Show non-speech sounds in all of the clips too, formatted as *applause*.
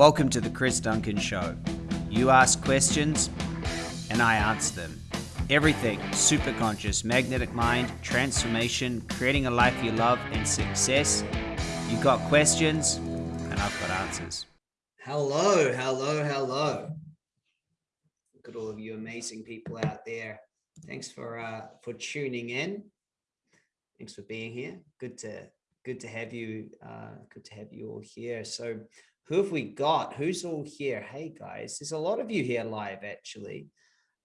Welcome to the Chris Duncan Show. You ask questions, and I answer them. Everything super conscious, magnetic mind, transformation, creating a life you love, and success. You got questions, and I've got answers. Hello, hello, hello. Look at all of you amazing people out there. Thanks for uh, for tuning in. Thanks for being here. Good to good to have you. Uh, good to have you all here. So, who have we got? Who's all here? Hey guys, there's a lot of you here live. Actually,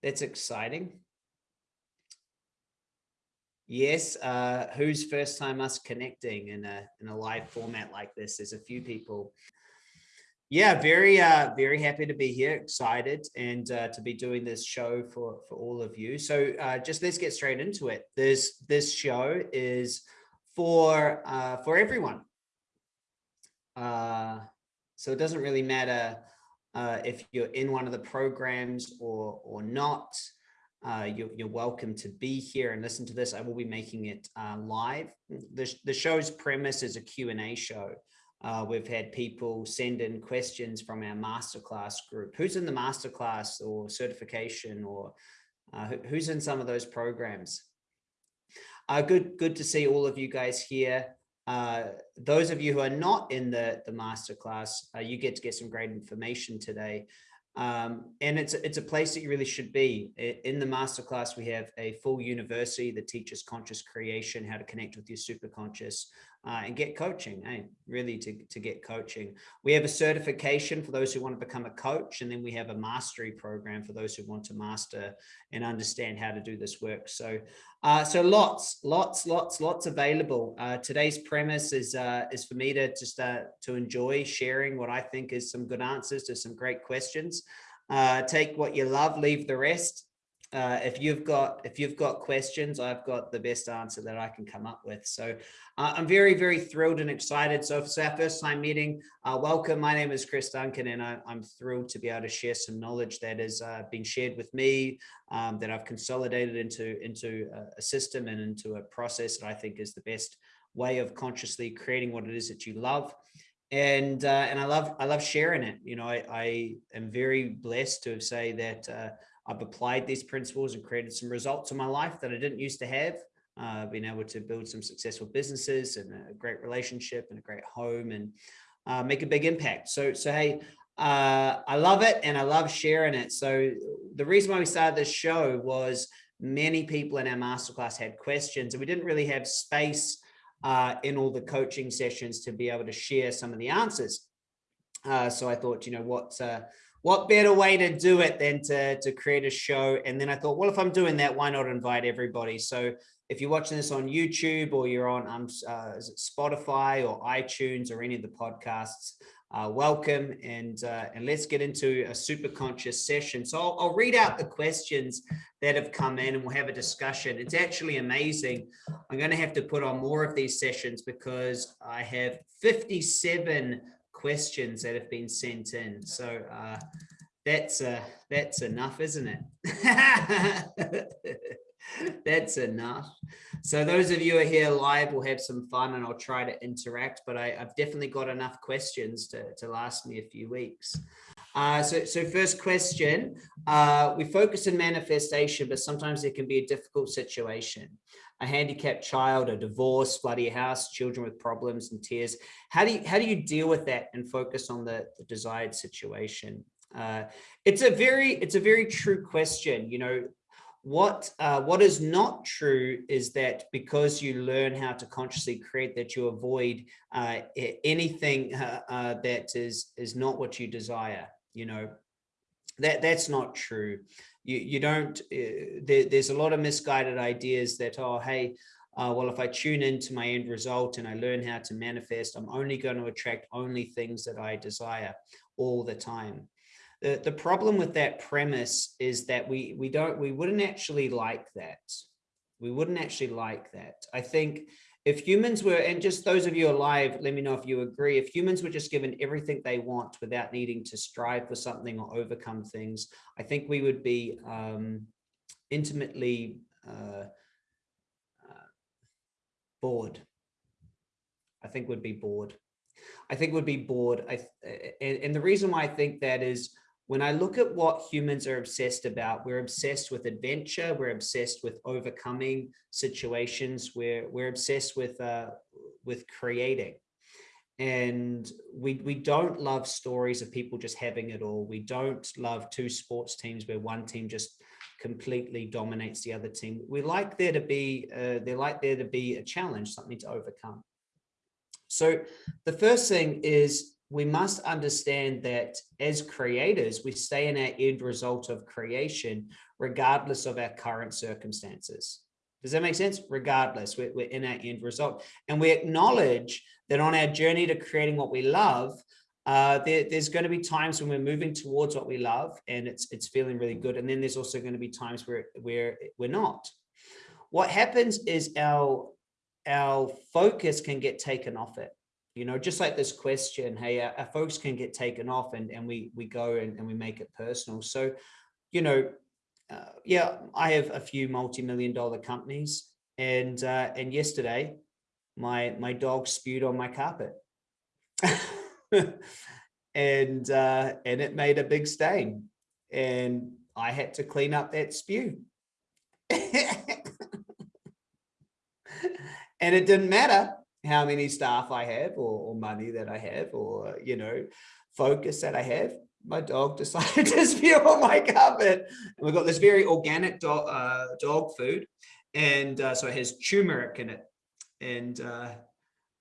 that's exciting. Yes, uh, who's first time us connecting in a in a live format like this? There's a few people. Yeah, very uh, very happy to be here, excited, and uh, to be doing this show for for all of you. So uh, just let's get straight into it. This this show is for uh, for everyone. Uh, so it doesn't really matter uh, if you're in one of the programs or or not. Uh, you're, you're, welcome to be here and listen to this. I will be making it uh, live. The, the show's premise is a Q&A show. Uh, we've had people send in questions from our masterclass group. Who's in the masterclass or certification or uh, who's in some of those programs? Uh, good, good to see all of you guys here. Uh, those of you who are not in the, the masterclass, you get to get some great information today. Um, and it's, it's a place that you really should be. In the masterclass, we have a full university that teaches conscious creation, how to connect with your superconscious uh, and get coaching, eh? really to, to get coaching. We have a certification for those who want to become a coach, and then we have a mastery program for those who want to master and understand how to do this work. So, uh, so lots, lots, lots, lots available. Uh, today's premise is uh, is for me to just uh, to enjoy sharing what I think is some good answers to some great questions. Uh, take what you love, leave the rest uh, if you've got if you've got questions, I've got the best answer that I can come up with. So uh, I'm very, very thrilled and excited. So if it's our first time meeting, uh, welcome. My name is Chris Duncan, and I, am thrilled to be able to share some knowledge that has uh, been shared with me, um, that I've consolidated into, into a, a system and into a process that I think is the best way of consciously creating what it is that you love and uh, and I love I love sharing it. You know, I, I am very blessed to say that uh, I've applied these principles and created some results in my life that I didn't used to have. Uh, been able to build some successful businesses and a great relationship and a great home and uh, make a big impact. So, so hey, uh, I love it and I love sharing it. So the reason why we started this show was many people in our masterclass had questions and we didn't really have space uh, in all the coaching sessions to be able to share some of the answers. Uh, so I thought, you know, what, uh, what better way to do it than to, to create a show? And then I thought, well, if I'm doing that, why not invite everybody? So if you're watching this on YouTube or you're on um, uh, Spotify or iTunes or any of the podcasts, uh, welcome and uh, and let's get into a super conscious session. So I'll, I'll, read out the questions that have come in and we'll have a discussion. It's actually amazing. I'm going to have to put on more of these sessions because I have 57 questions that have been sent in. So uh, that's uh, that's enough, isn't it? *laughs* *laughs* that's enough. So those of you who are here live will have some fun and I'll try to interact, but I, have definitely got enough questions to, to last me a few weeks. Uh, so, so first question, uh, we focus on manifestation, but sometimes it can be a difficult situation a handicapped child, a divorce, bloody house, children with problems and tears. How do you, how do you deal with that and focus on the, the desired situation? Uh, it's a very, it's a very true question. You know, what uh, what is not true is that because you learn how to consciously create that you avoid uh, anything uh, uh, that is is not what you desire you know that that's not true you, you don't, uh, there, there's a lot of misguided ideas that, oh, hey, uh, well, if I tune into my end result and I learn how to manifest, I'm only going to attract only things that I desire all the time. The, the problem with that premise is that we, we don't, we wouldn't actually like that. We wouldn't actually like that. I think if humans were, and just those of you alive, let me know if you agree, if humans were just given everything they want without needing to strive for something or overcome things, I think we would be um, intimately uh, uh, bored. I think we'd be bored. I think would be bored. I, and, and the reason why I think that is when I look at what humans are obsessed about, we're obsessed with adventure, we're obsessed with overcoming situations, we're, we're obsessed with, uh, with creating. And we, we don't love stories of people just having it all. We don't love two sports teams where one team just completely dominates the other team. We like there to be, uh, they like there to be a challenge, something to overcome. So the first thing is we must understand that as creators, we stay in our end result of creation, regardless of our current circumstances. Does that make sense? Regardless, we're, we're in our end result. And we acknowledge that on our journey to creating what we love, uh, there, there's going to be times when we're moving towards what we love and it's it's feeling really good. And then there's also going to be times where, where we're not. What happens is our, our focus can get taken off it you know, just like this question, hey, our, our, folks can get taken off and, and we, we go and, and we make it personal. So, you know, uh, yeah, I have a few multi-million dollar companies and, uh, and yesterday my, my dog spewed on my carpet *laughs* and, uh, and it made a big stain and I had to clean up that spew. *laughs* and it didn't matter how many staff I have or, or money that I have or, you know, focus that I have my dog *laughs* decided to spew on my carpet. And we've got this very organic dog, uh, dog food. And uh, so it has turmeric in it. And, uh,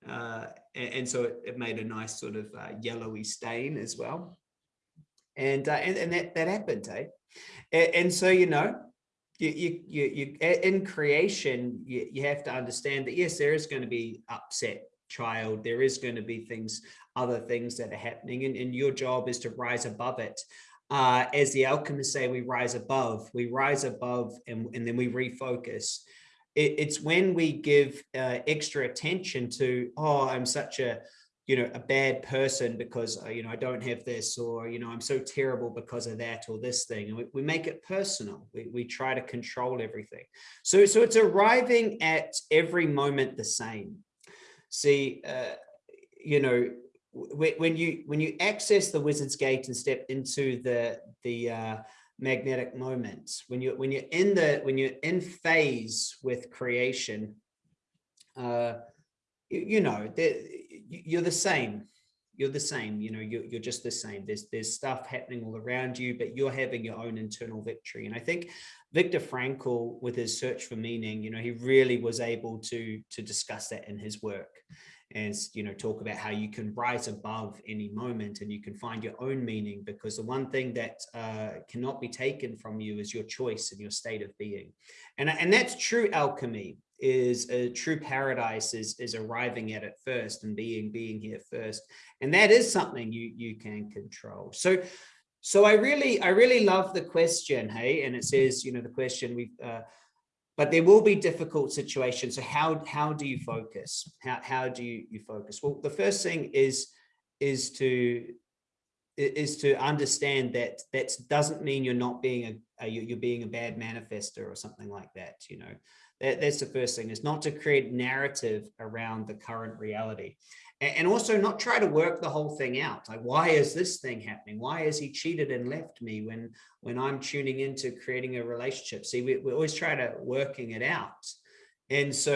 uh and, so it, it, made a nice sort of uh, yellowy stain as well. And, uh, and, and, that, that happened, eh? And, and so, you know, you, you, you, you in creation, you, you have to understand that, yes, there is going to be upset child. There is going to be things, other things that are happening and, and your job is to rise above it. Uh, as the alchemists say, we rise above, we rise above and, and then we refocus. It, it's when we give uh, extra attention to, oh, I'm such a, you know, a bad person because, uh, you know, I don't have this or, you know, I'm so terrible because of that or this thing. And we, we make it personal. We, we try to control everything. So, so it's arriving at every moment the same. See, uh, you know, when you when you access the wizard's gate and step into the the uh, magnetic moments, when you when you're in the when you're in phase with creation, uh, you, you know, you're the same. You're the same, you know, you're, you're just the same. There's there's stuff happening all around you, but you're having your own internal victory. And I think Viktor Frankl, with his search for meaning, you know, he really was able to to discuss that in his work and you know talk about how you can rise above any moment and you can find your own meaning because the one thing that uh, cannot be taken from you is your choice and your state of being and and that's true alchemy is a true paradise is is arriving at it first and being being here first. And that is something you you can control. So so i really i really love the question hey? And it says you know the question we've uh, but there will be difficult situations. So how how do you focus? How how do you you focus? Well the first thing is is to is to understand that that doesn't mean you're not being a, a you're being a bad manifester or something like that you know that, that's the first thing is not to create narrative around the current reality. And also not try to work the whole thing out. Like why is this thing happening? Why has he cheated and left me when when i'm tuning into creating a relationship? See we, we always try to working it out. And so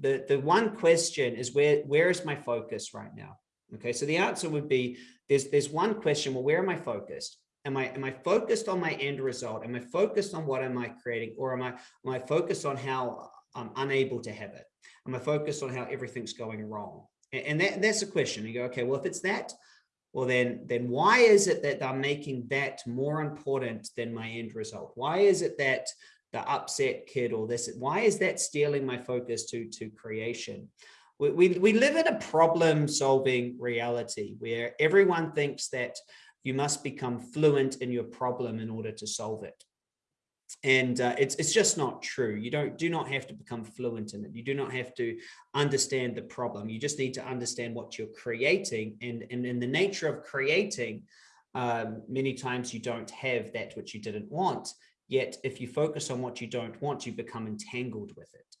the the one question is where where is my focus right now? Okay so the answer would be there's there's one question well where am i focused am i am i focused on my end result am i focused on what am i creating or am i am i focused on how i'm unable to have it am i focused on how everything's going wrong and that, that's a question. You go, okay, well, if it's that, well, then, then why is it that I'm making that more important than my end result? Why is it that the upset kid or this, why is that stealing my focus to, to creation? We, we, we live in a problem solving reality where everyone thinks that you must become fluent in your problem in order to solve it and uh, it's it's just not true you don't do not have to become fluent in it you do not have to understand the problem you just need to understand what you're creating and and in the nature of creating um, many times you don't have that which you didn't want yet if you focus on what you don't want you become entangled with it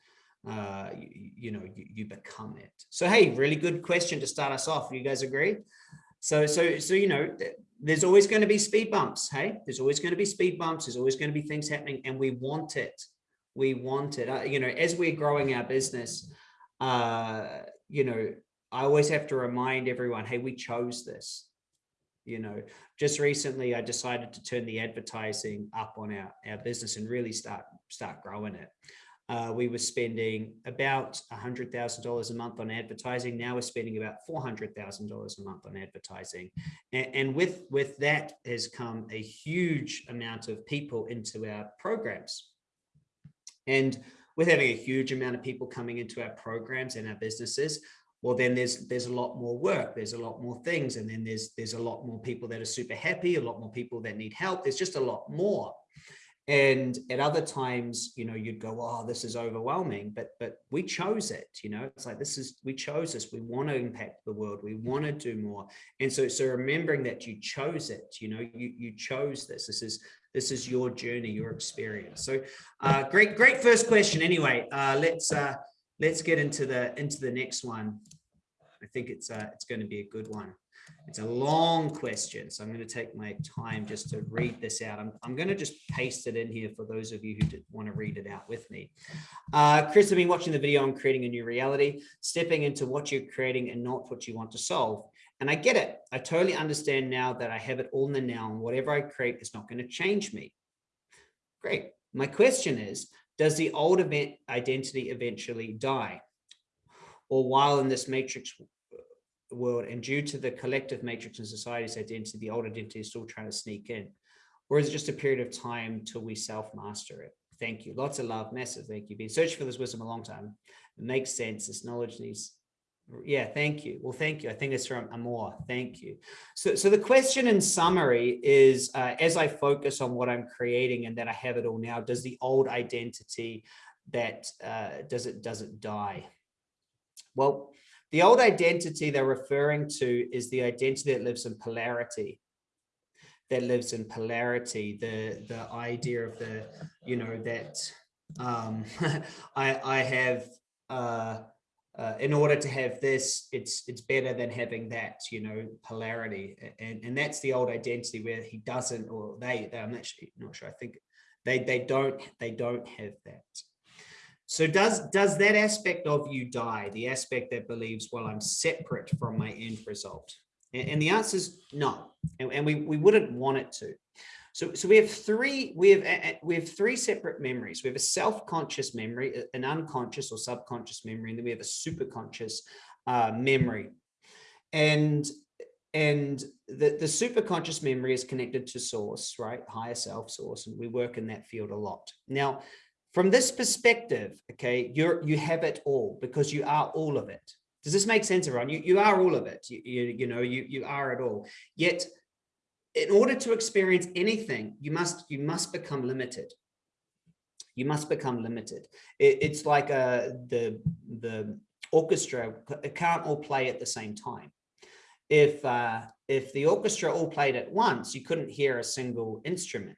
uh, you, you know, you, you become it. So, hey, really good question to start us off. You guys agree? So, so, so, you know, there's always going to be speed bumps. Hey, there's always going to be speed bumps. There's always going to be things happening and we want it. We want it. Uh, you know, as we're growing our business, uh, you know, I always have to remind everyone, hey, we chose this. You know, just recently I decided to turn the advertising up on our, our business and really start start growing it. Uh, we were spending about $100,000 a month on advertising. Now we're spending about $400,000 a month on advertising. And, and, with, with that has come a huge amount of people into our programs. And with having a huge amount of people coming into our programs and our businesses, well, then there's there's a lot more work, there's a lot more things, and then there's there's a lot more people that are super happy, a lot more people that need help. There's just a lot more. And at other times, you know, you'd go, oh, this is overwhelming, but but we chose it, you know, it's like this is we chose this. We want to impact the world, we want to do more. And so so remembering that you chose it, you know, you you chose this. This is this is your journey, your experience. So uh great, great first question. Anyway, uh let's uh let's get into the into the next one. I think it's uh it's going to be a good one. It's a long question, so I'm going to take my time just to read this out. I'm, I'm going to just paste it in here for those of you who want to read it out with me. Uh, Chris, I've been watching the video on creating a new reality, stepping into what you're creating and not what you want to solve. And I get it. I totally understand now that I have it all in the now and whatever I create is not going to change me. Great. My question is, does the old event identity eventually die? Or while in this matrix world and due to the collective matrix and society's identity, the old identity is still trying to sneak in? Or is it just a period of time till we self-master it? Thank you. Lots of love, massive thank you. Been searching for this wisdom a long time. It makes sense. This knowledge needs yeah thank you well thank you i think it's from amor thank you so so the question in summary is uh, as i focus on what i'm creating and that i have it all now does the old identity that uh, does it does it die well the old identity they're referring to is the identity that lives in polarity, that lives in polarity, the, the idea of the, you know, that um, *laughs* I, I have, uh, uh, in order to have this, it's it's better than having that, you know, polarity. And, and that's the old identity where he doesn't, or they, they I'm actually not sure, I think they, they don't, they don't have that. So does, does that aspect of you die, the aspect that believes, well, I'm separate from my end result? And, and the answer is no, and, and we, we wouldn't want it to. So, so we have three, we have, we have three separate memories. We have a self-conscious memory, an unconscious or subconscious memory, and then we have a superconscious uh, memory. And, and the, the superconscious memory is connected to source, right? Higher self source, and we work in that field a lot. Now, from this perspective, okay, you're, you have it all because you are all of it. Does this make sense, everyone? You, you are all of it. You, you, you know, you, you are it all. Yet, in order to experience anything, you must, you must become limited. You must become limited. It, it's like a, uh, the, the orchestra, it can't all play at the same time. If, uh, if the orchestra all played at once, you couldn't hear a single instrument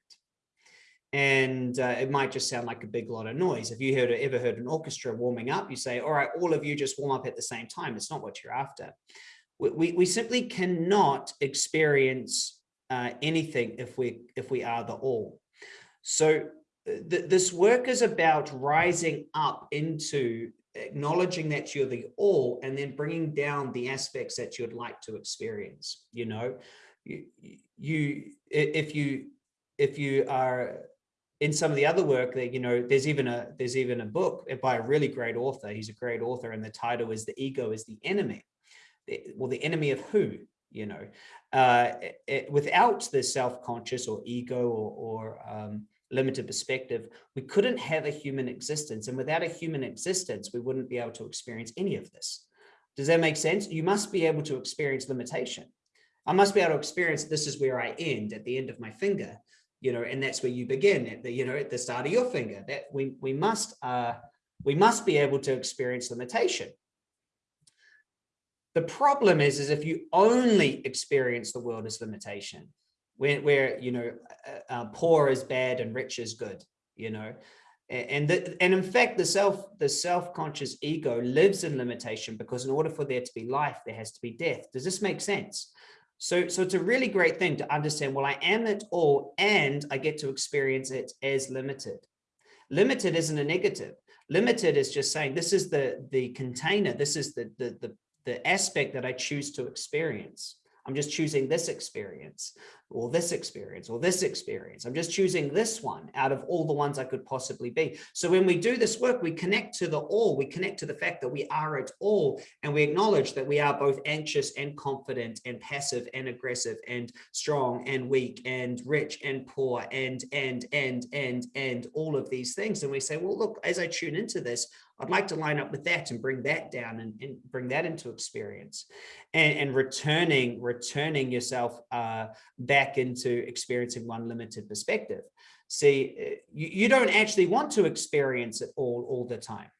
and uh, it might just sound like a big lot of noise. If you heard ever heard an orchestra warming up, you say, all right, all of you just warm up at the same time. It's not what you're after. We, we, we simply cannot experience uh, anything if we if we are the all. So uh, th this work is about rising up into acknowledging that you're the all and then bringing down the aspects that you'd like to experience. You know, you, you if you if you are in some of the other work that you know there's even a there's even a book by a really great author. He's a great author and the title is the ego is the enemy. Well the enemy of who you know? Uh, it, without the self-conscious or ego or, or um, limited perspective we couldn't have a human existence. And without a human existence we wouldn't be able to experience any of this. Does that make sense? You must be able to experience limitation. I must be able to experience this is where i end at the end of my finger you know, and that's where you begin at the, you know, at the start of your finger that we, we must, uh, we must be able to experience limitation. The problem is, is if you only experience the world as limitation, where, where you know, uh, uh, poor is bad and rich is good, you know, And, the, and in fact, the self, the self-conscious ego lives in limitation because in order for there to be life, there has to be death. Does this make sense? So, so it's a really great thing to understand, well, I am it all and I get to experience it as limited. Limited isn't a negative. Limited is just saying this is the, the container, this is the, the, the, the aspect that I choose to experience. I'm just choosing this experience or this experience or this experience. I'm just choosing this one out of all the ones I could possibly be. So when we do this work, we connect to the all, we connect to the fact that we are it all, and we acknowledge that we are both anxious and confident and passive and aggressive and strong and weak and rich and poor and, and, and, and, and all of these things. And we say, well, look, as I tune into this, I'd like to line up with that and bring that down and, and bring that into experience and, and returning, returning yourself uh, back into experiencing one limited perspective. See, you, you don't actually want to experience it all, all the time.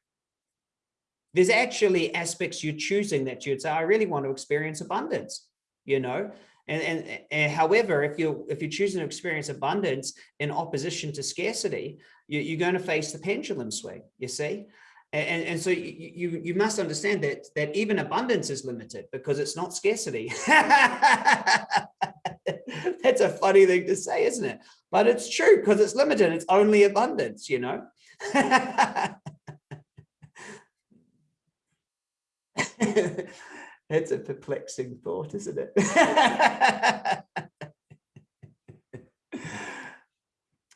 There's actually aspects you're choosing that you'd say, I really want to experience abundance, you know, and, and, and, however, if you're if you're choosing to experience abundance in opposition to scarcity, you, you're going to face the pendulum swing. You see, and, and so you, you, you must understand that, that even abundance is limited because it's not scarcity. *laughs* *laughs* That's a funny thing to say, isn't it? But it's true because it's limited. It's only abundance, you know? *laughs* it's a perplexing thought, isn't it? *laughs*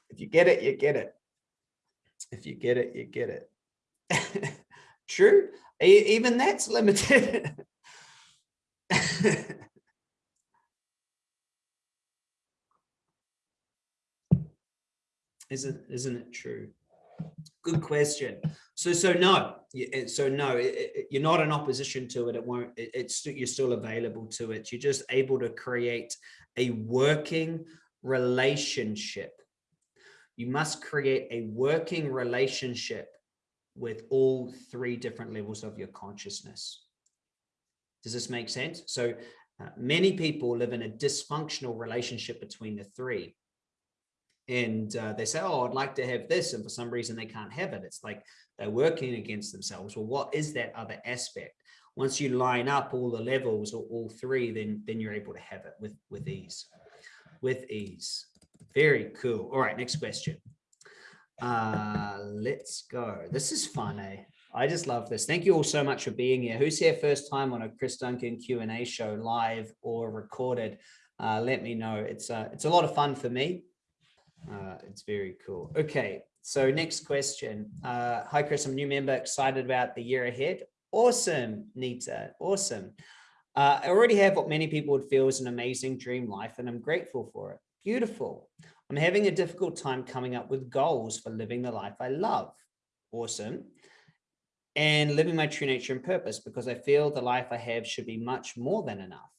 if you get it, you get it. If you get it, you get it. True, even that's limited. Isn't isn't it true? Good question. So so no, so no, you're not in opposition to it. It won't. It, it's you're still available to it. You're just able to create a working relationship. You must create a working relationship with all three different levels of your consciousness. Does this make sense? So uh, many people live in a dysfunctional relationship between the three. And uh, they say, oh, I'd like to have this. And for some reason they can't have it. It's like they're working against themselves. Well, what is that other aspect? Once you line up all the levels or all three, then, then you're able to have it with, with ease, with ease. Very cool. All right, next question. Uh, let's go. This is fun, eh? I just love this. Thank you all so much for being here. Who's here first time on a Chris Duncan Q&A show, live or recorded? Uh, let me know. It's, uh, it's a lot of fun for me. Uh, it's very cool. Okay, so next question. Uh, hi, Chris, I'm a new member, excited about the year ahead. Awesome, Nita, awesome. Uh, I already have what many people would feel is an amazing dream life, and I'm grateful for it. Beautiful. I'm having a difficult time coming up with goals for living the life I love. Awesome. And living my true nature and purpose because I feel the life I have should be much more than enough.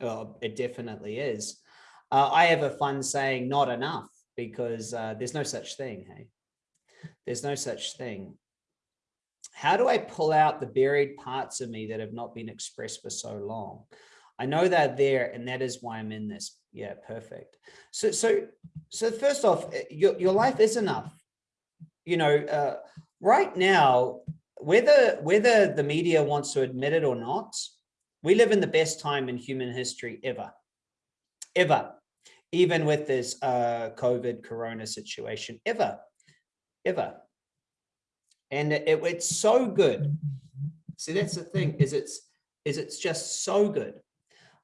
Oh, it definitely is. Uh, I have a fun saying, not enough, because uh, there's no such thing. Hey, there's no such thing. How do I pull out the buried parts of me that have not been expressed for so long? I know they're there and that is why I'm in this. Yeah, perfect. So, so, so first off, eh, your, your life is enough. You know, uh, right now, whether, whether the media wants to admit it or not, we live in the best time in human history ever, ever, even with this uh, COVID corona situation, ever, ever. And it, it's so good. See, that's the thing is it's, is it's just so good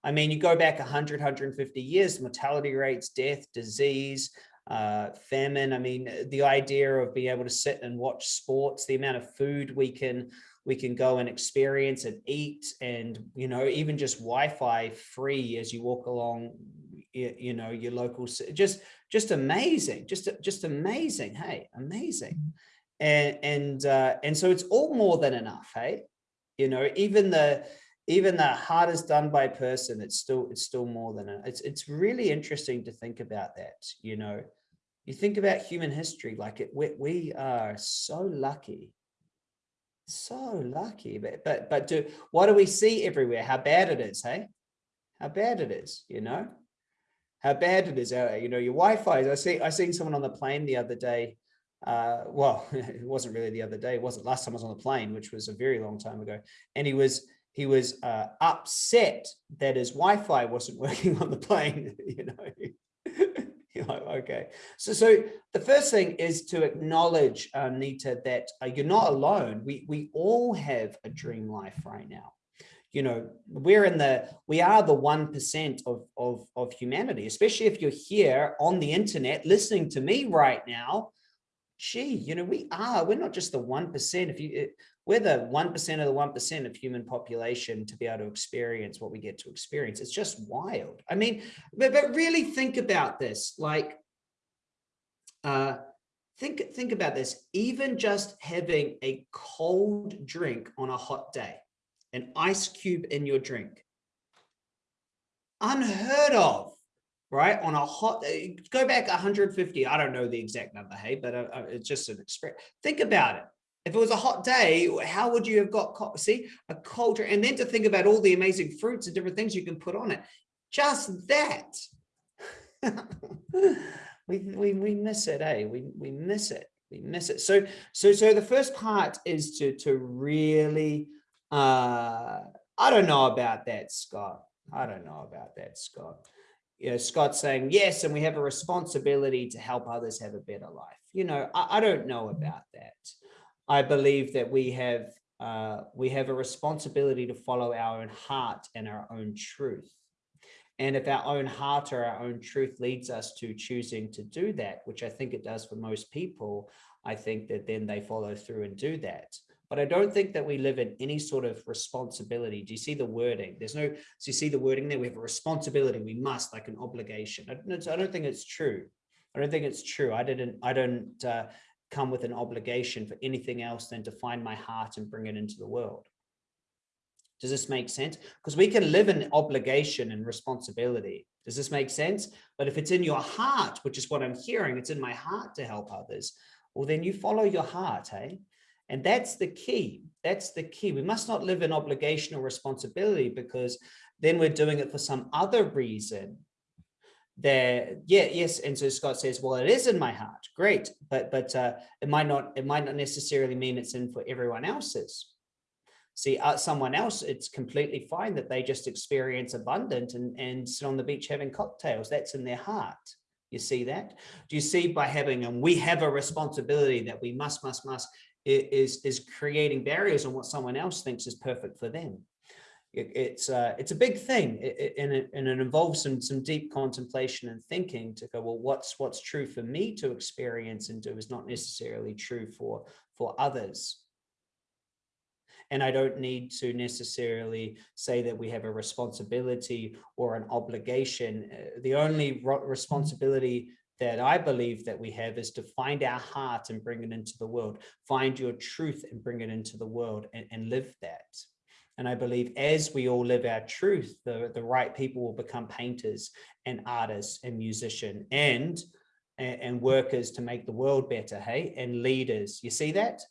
I mean, you go back 100, 150 years, mortality rates, death, disease, uh, famine. I mean, the idea of being able to sit and watch sports, the amount of food we can we can go and experience and eat and, you know, even just Wi-Fi free as you walk along, you, you know, your local, just, just amazing, just, just amazing. Hey, amazing. And, and, uh, and so it's all more than enough. Hey, you know, even the, even the hardest done by person, it's still it's still more than a, it's it's really interesting to think about that. You know, you think about human history, like it we, we are so lucky, so lucky. But but but do what do we see everywhere? How bad it is, hey? How bad it is, you know? How bad it is. Uh, you know, your Wi-Fi. I see I seen someone on the plane the other day uh, well, *laughs* it wasn't really the other day. It wasn't last time I was on the plane, which was a very long time ago. And he was he was uh, upset that his Wi-Fi wasn't *laughs* working on the plane. *laughs* you know, you're like, okay. So, so the first thing is to acknowledge, uh, Nita, that uh, you're not alone. We we all have a dream life right now you know, we're in the, we are the 1% of, of, of humanity, especially if you're here on the internet listening to me right now, gee, you know, we are, we're not just the 1%. If you, we're the 1% of the 1% of human population to be able to experience what we get to experience. It's just wild. I mean, but, but really think about this, like, uh, think, think about this, even just having a cold drink on a hot day an ice cube in your drink. Unheard of, right? On a hot, uh, go back 150, I don't know the exact number, hey, but uh, uh it's just an express. Think about it. If it was a hot day, how would you have got, see, a drink? And then to think about all the amazing fruits and different things you can put on it. Just that. *laughs* we, we, we miss it, eh? We, we miss it. We miss it. So, so, so the first part is to, to really uh, I don't know about that, Scott. I don't know about that, Scott. You know, Scott's saying, yes, and we have a responsibility to help others have a better life. You know, I, I don't know about that. I believe that we have uh, we have a responsibility to follow our own heart and our own truth. And if our own heart or our own truth leads us to choosing to do that, which I think it does for most people, I think that then they follow through and do that but I don't think that we live in any sort of responsibility. Do you see the wording? There's no, so you see the wording there, we have a responsibility, we must, like an obligation. I don't, I don't think it's true. I don't think it's true. I didn't, I don't uh, come with an obligation for anything else than to find my heart and bring it into the world. Does this make sense? Because we can live in obligation and responsibility. Does this make sense? But if it's in your heart, which is what I'm hearing, it's in my heart to help others, well, then you follow your heart, hey? And that's the key. That's the key. We must not live in obligation or responsibility because then we're doing it for some other reason. There yeah yes and so scott says well it is in my heart. Great. But but uh it might not it might not necessarily mean it's in for everyone else's. See uh, someone else it's completely fine that they just experience abundant and and sit on the beach having cocktails. That's in their heart. You see that? Do you see by having and we have a responsibility that we must must must is is creating barriers on what someone else thinks is perfect for them. It, it's uh, it's a big thing, it, and it and it involves some some deep contemplation and thinking to go well, what's what's true for me to experience and do is not necessarily true for for others. And I don't need to necessarily say that we have a responsibility or an obligation. Uh, the only responsibility that I believe that we have is to find our heart and bring it into the world, find your truth and bring it into the world and, and live that. And I believe as we all live our truth, the, the right people will become painters and artists and musician and, and, and workers to make the world better, hey, and leaders. You see that?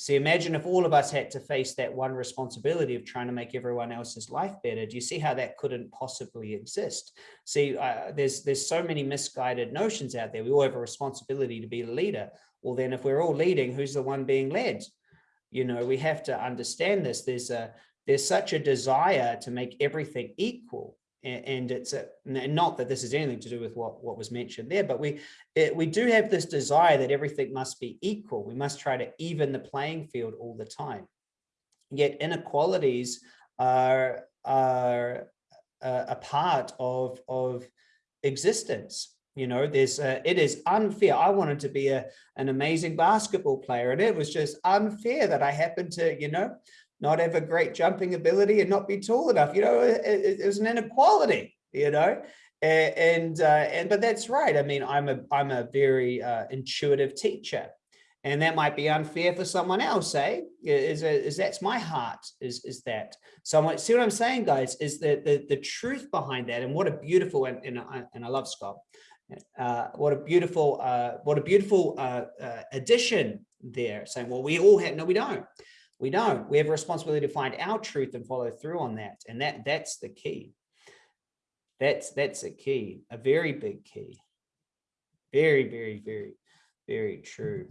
See, imagine if all of us had to face that one responsibility of trying to make everyone else's life better. Do you see how that couldn't possibly exist? See, uh, there's there's so many misguided notions out there. We all have a responsibility to be a leader. Well, then if we're all leading, who's the one being led? You know, we have to understand this. There's a there's such a desire to make everything equal and it's a, not that this is anything to do with what what was mentioned there but we it, we do have this desire that everything must be equal. We must try to even the playing field all the time. Yet inequalities are are a part of of existence. You know there's it is unfair. I wanted to be a an amazing basketball player and it was just unfair that i happened to you know not have a great jumping ability and not be tall enough. You know, it, it, was an inequality, you know, and, uh, and, but that's right. I mean, I'm a, I'm a very uh, intuitive teacher and that might be unfair for someone else, eh? Is, is that's my heart, is, is that. Someone, see what I'm saying, guys, is that the, the truth behind that and what a beautiful, and, and, I, and I love Scott, uh, what a beautiful, uh, what a beautiful uh, uh, addition there saying, well, we all have, no, we don't. We don't. We have a responsibility to find our truth and follow through on that. And that that's the key. That's that's a key, a very big key. Very, very, very. Very true.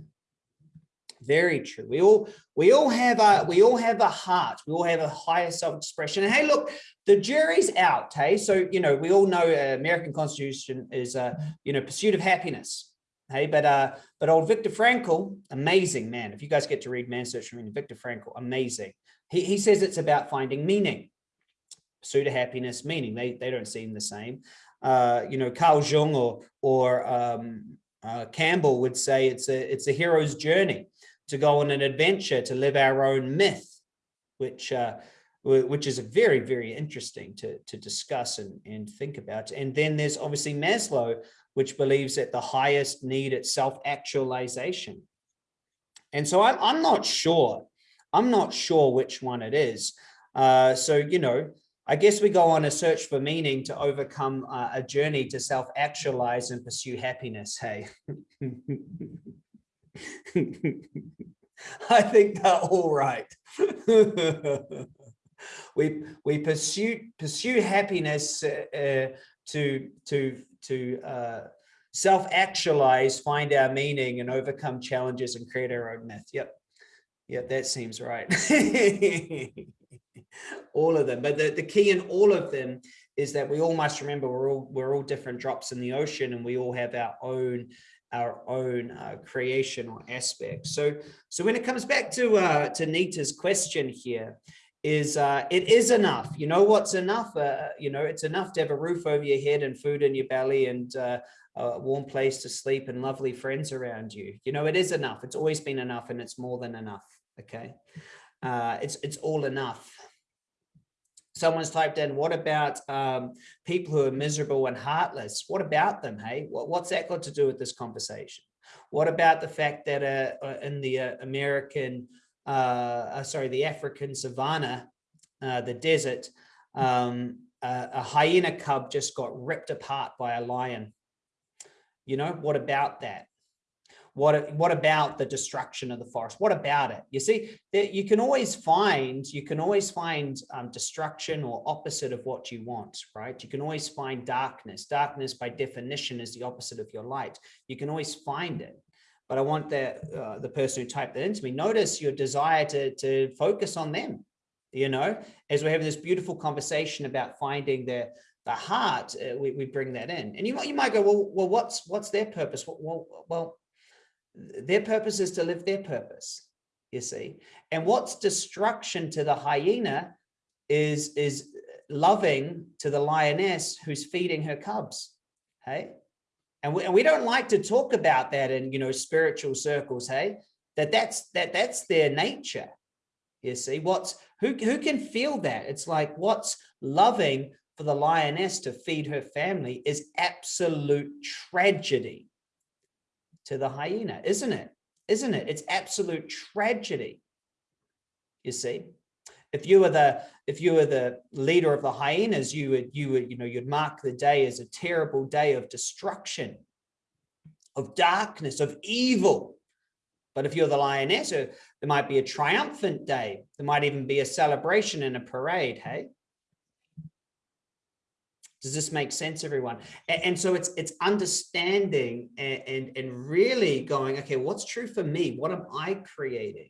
Very true. We all we all have a we all have a heart. We all have a higher self-expression. And hey, look, the jury's out. Hey, so you know we all know uh, American Constitution is uh, you know pursuit of happiness. Hey, but uh, but old Viktor Frankl, amazing man. If you guys get to read Man Search for Meaning, Viktor Frankl, amazing. He he says it's about finding meaning, of happiness, meaning. They they don't seem the same. Uh, you know, Carl Jung or or um, uh, Campbell would say it's a it's a hero's journey to go on an adventure to live our own myth, which uh, which is very very interesting to to discuss and and think about. And then there's obviously Maslow, which believes that the highest need is self-actualization. And so I'm I'm not sure. I'm not sure which one it is. Uh, so you know, I guess we go on a search for meaning to overcome uh, a journey to self-actualize and pursue happiness. Hey, *laughs* I think they're all right. *laughs* we we pursue pursue happiness uh, uh, to to to uh, self-actualize, find our meaning, and overcome challenges and create our own myth. Yep, yep, that seems right. *laughs* all of them. But the, the key in all of them is that we all must remember we're all we're all different drops in the ocean and we all have our own our own uh, creation or aspect. So so when it comes back to uh, to Nita's question here, is uh, it is enough. You know what's enough? Uh, you know, it's enough to have a roof over your head and food in your belly and uh, a warm place to sleep and lovely friends around you. You know, it is enough. It's always been enough and it's more than enough. Okay. Uh, it's, it's all enough someone's typed in what about um, people who are miserable and heartless what about them hey what, what's that got to do with this conversation what about the fact that uh, uh in the american uh, uh, sorry the african savannah uh, the desert um, a hyena cub just got ripped apart by a lion you know what about that what, what about the destruction of the forest? What about it? You see, you can always find, you can always find um, destruction or opposite of what you want, right? You can always find darkness. Darkness by definition is the opposite of your light. You can always find it. But I want the, uh, the person who typed that into me, notice your desire to, to focus on them, you know, as we have this beautiful conversation about finding the, the heart, uh, we, we bring that in. And you might, you might go, well, well, what's, what's their purpose? Well, well, their purpose is to live their purpose, you see. And what's destruction to the hyena is, is loving to the lioness who's feeding her cubs, hey? And we, and we don't like to talk about that in, you know, spiritual circles, hey? That that's, that that's their nature, you see. What's, who, who can feel that? It's like what's loving for the lioness to feed her family is absolute tragedy to the hyena, isn't it? Isn't it? It's absolute tragedy. You see, if you were the if you were the leader of the hyenas, you would you would you know you'd mark the day as a terrible day of destruction, of darkness, of evil. But if you're the lioness, uh, there might be a triumphant day. There might even be a celebration and a parade. Hey, does this make sense, everyone? And, and so it's it's understanding and, and, and really going, okay, what's true for me? What am I creating?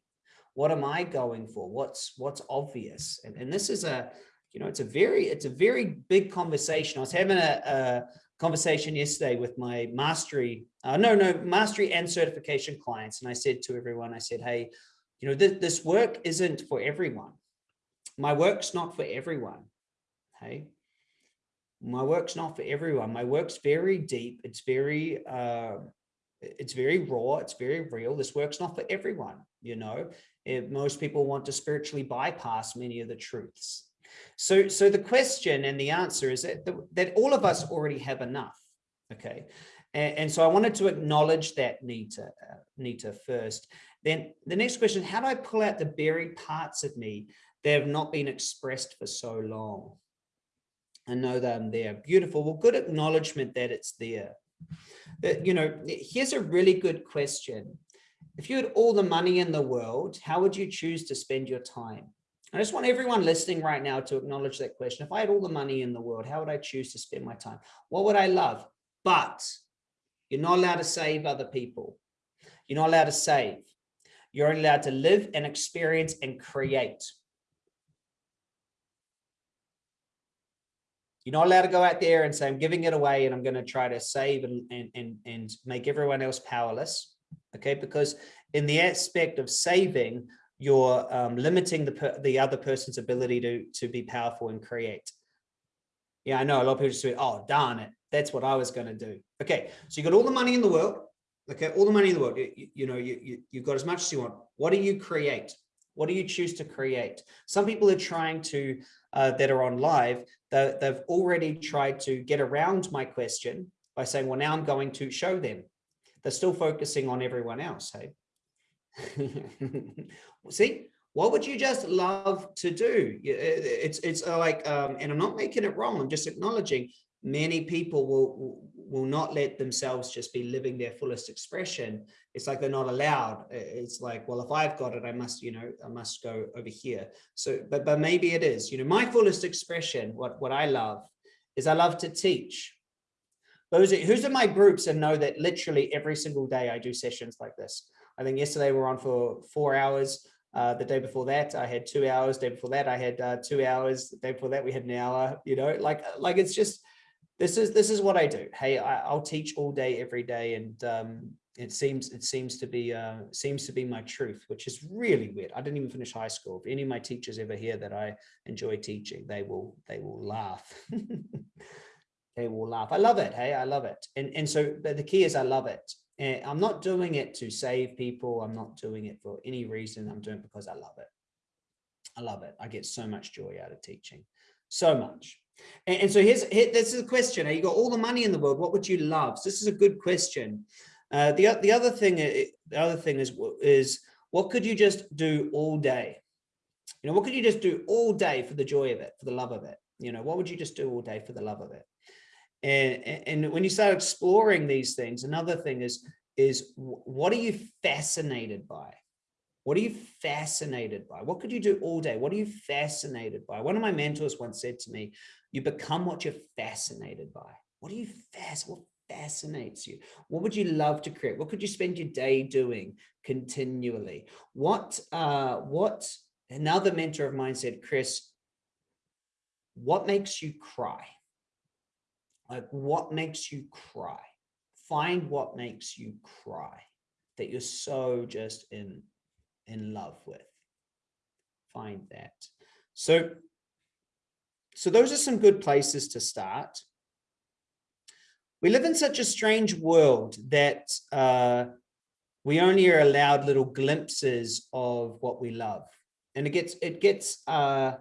What am I going for? What's what's obvious? And, and this is a, you know, it's a very it's a very big conversation. I was having a, a conversation yesterday with my mastery, uh, no, no, mastery and certification clients. And I said to everyone, I said, hey, you know, th this work isn't for everyone. My work's not for everyone. Hey, my work's not for everyone. My work's very deep. It's very, uh, it's very raw. It's very real. This work's not for everyone. You know, it, most people want to spiritually bypass many of the truths. So, so the question and the answer is that, that all of us already have enough. Okay. And, and so I wanted to acknowledge that Nita, uh, Nita first. Then the next question, how do I pull out the buried parts of me that have not been expressed for so long? I know that I'm there. Beautiful. Well, good acknowledgement that it's there. But, you know, here's a really good question. If you had all the money in the world, how would you choose to spend your time? I just want everyone listening right now to acknowledge that question. If I had all the money in the world, how would I choose to spend my time? What would I love? But you're not allowed to save other people. You're not allowed to save. You're only allowed to live and experience and create. You're not allowed to go out there and say, I'm giving it away and I'm going to try to save and, and, and, and make everyone else powerless. Okay, because in the aspect of saving, you're um, limiting the, the other person's ability to, to be powerful and create. Yeah, I know a lot of people just say, oh, darn it. That's what I was going to do. Okay, so you got all the money in the world. Okay, all the money in the world. You, you know, you, you, you've got as much as you want. What do you create? What do you choose to create? Some people are trying to, uh, that are on live, they've already tried to get around my question by saying, well, now I'm going to show them. They're still focusing on everyone else, hey? *laughs* See, what would you just love to do? It's, it's like, um, and I'm not making it wrong, I'm just acknowledging many people will will not let themselves just be living their fullest expression. It's like they're not allowed. It's like well if i've got it i must you know i must go over here. So but but maybe it is. You know my fullest expression what what i love is i love to teach those are, who's in my groups and know that literally every single day i do sessions like this i think yesterday we we're on for four hours uh, the day before that, I had two hours. The day before that, I had uh, two hours. The day before that, we had an hour. You know, like like it's just this is this is what I do. Hey, I, will teach all day, every day, and um, it seems it seems to be uh, seems to be my truth, which is really weird. I didn't even finish high school. If any of my teachers ever hear that I enjoy teaching, they will they will laugh. *laughs* they will laugh. I love it. Hey, I love it. And and so but the key is I love it. And I'm not doing it to save people. I'm not doing it for any reason. I'm doing it because I love it. I love it. I get so much joy out of teaching, so much. And, and so here's here, this is a question. You got all the money in the world. What would you love? So this is a good question. Uh, the the other thing uh, the other thing is is what could you just do all day? You know, what could you just do all day for the joy of it, for the love of it? You know, what would you just do all day for the love of it? And and when you start exploring these things, another thing is is what are you fascinated by? What are you fascinated by? What could you do all day? What are you fascinated by? One of my mentors once said to me, you become what you're fascinated by. What are you fast? What fascinates you? What would you love to create? What could you spend your day doing continually? What, uh, what, another mentor of mine said, Chris, what makes you cry? Like what makes you cry? Find what makes you cry that you're so just in, in love with. Find that. So so those are some good places to start. We live in such a strange world that uh, we only are allowed little glimpses of what we love. And it gets, it gets, uh,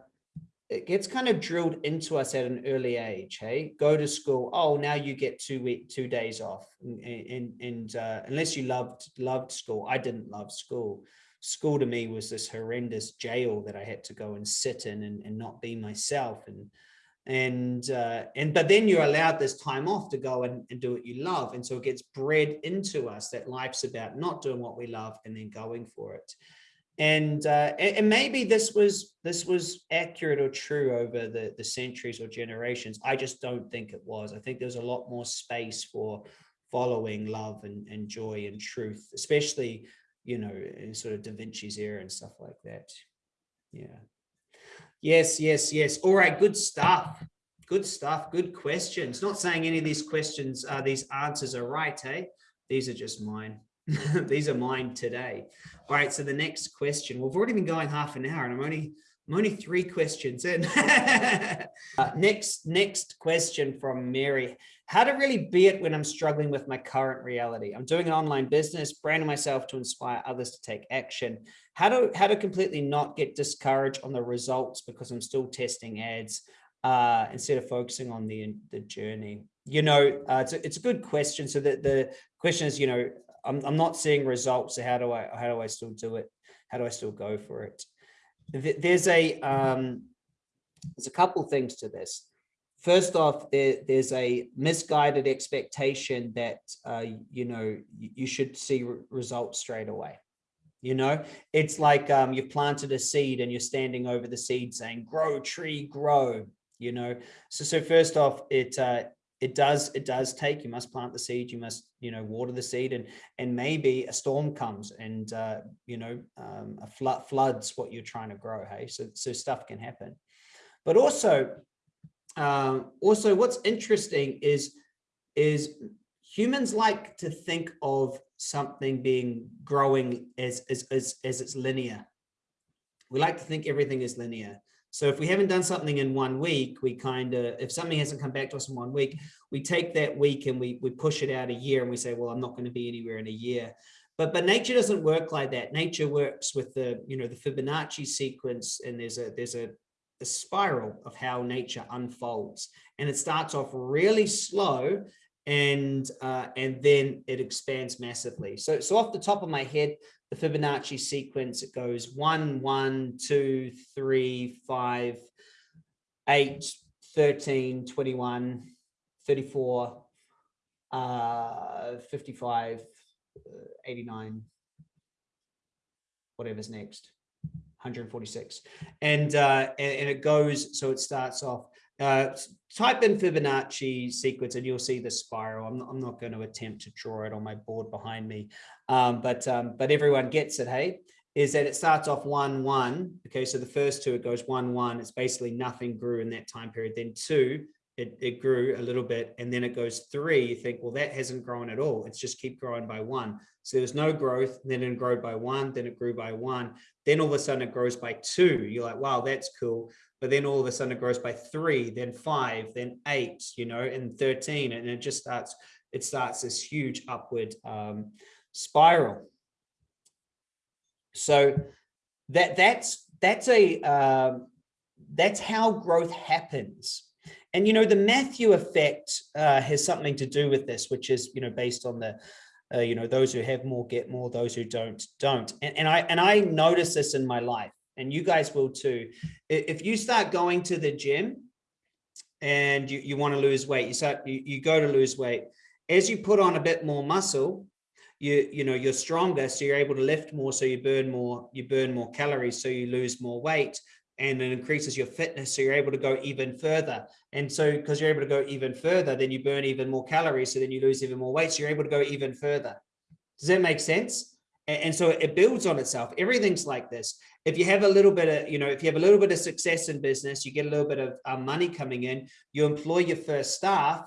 it gets kind of drilled into us at an early age. Hey, go to school. Oh, now you get two week, two days off. And, and, and uh, unless you loved, loved school, I didn't love school school to me was this horrendous jail that I had to go and sit in and, and not be myself. And, and, uh, and, but then you're allowed this time off to go and, and do what you love. And so it gets bred into us that life's about not doing what we love and then going for it. And, uh, and maybe this was this was accurate or true over the, the centuries or generations. I just don't think it was. I think there's a lot more space for following love and, and joy and truth, especially you know, in sort of Da Vinci's era and stuff like that. Yeah. Yes, yes, yes. All right, good stuff. Good stuff. Good questions. Not saying any of these questions, uh, these answers are right, hey? These are just mine. *laughs* these are mine today. All right, so the next question. We've already been going half an hour and I'm only I'm only three questions in. *laughs* uh, next, next question from Mary. How to really be it when I'm struggling with my current reality? I'm doing an online business, branding myself to inspire others to take action. How to, how to completely not get discouraged on the results because I'm still testing ads uh, instead of focusing on the, the journey? You know, uh, it's, a, it's a good question. So the, the question is, you know, I'm, I'm not seeing results. So how do I, how do I still do it? How do I still go for it? there's a um, there's a couple things to this. First off, there, there's a misguided expectation that uh, you know you should see re results straight away. You know, it's like um, you've planted a seed and you're standing over the seed saying, "Grow, tree, grow." You know, so so first off, it uh, it does it does take you must plant the seed you must you know water the seed and and maybe a storm comes and uh you know um a flood floods what you're trying to grow hey? So so stuff can happen. But also um also what's interesting is is humans like to think of something being growing as as as, as it's linear. We like to think everything is linear so if we haven't done something in one week, we kind of, if something hasn't come back to us in one week, we take that week and we, we push it out a year and we say, well, I'm not going to be anywhere in a year. But, but nature doesn't work like that. Nature works with the, you know, the Fibonacci sequence and there's a, there's a, a spiral of how nature unfolds. And it starts off really slow and uh, and then it expands massively. So, so off the top of my head, the Fibonacci sequence, it goes one, one, two, three, five, eight, 13, 21, 34, uh, 55, uh, 89, whatever's next, 146. And, uh, and, and it goes, so it starts off uh, type in Fibonacci sequence and you'll see the spiral. I'm not, I'm not going to attempt to draw it on my board behind me, um, but um, but everyone gets it, hey? Is that it starts off one, one. Okay, so the first two, it goes one, one. It's basically nothing grew in that time period. Then two, it, it grew a little bit and then it goes three you think well that hasn't grown at all it's just keep growing by one so there's no growth then it grew by one then it grew by one then all of a sudden it grows by two you're like wow that's cool but then all of a sudden it grows by three, then five, then eight, you know, and 13, and it just starts, it starts this huge upward um, spiral. So that that's that's a um, that's how growth happens. And you know the Matthew effect uh, has something to do with this, which is you know based on the uh, you know those who have more get more, those who don't don't. And, and I and I notice this in my life and you guys will too. If you start going to the gym and you, you want to lose weight, you start, you, you go to lose weight. As you put on a bit more muscle, you, you know, you're stronger. So you're able to lift more. So you burn more, you burn more calories. So you lose more weight and it increases your fitness. So you're able to go even further. And so because you're able to go even further, then you burn even more calories. So then you lose even more weight. So you're able to go even further. Does that make sense? And, so it builds on itself. Everything's like this if you have a little bit of, you know, if you have a little bit of success in business, you get a little bit of uh, money coming in, you employ your first staff,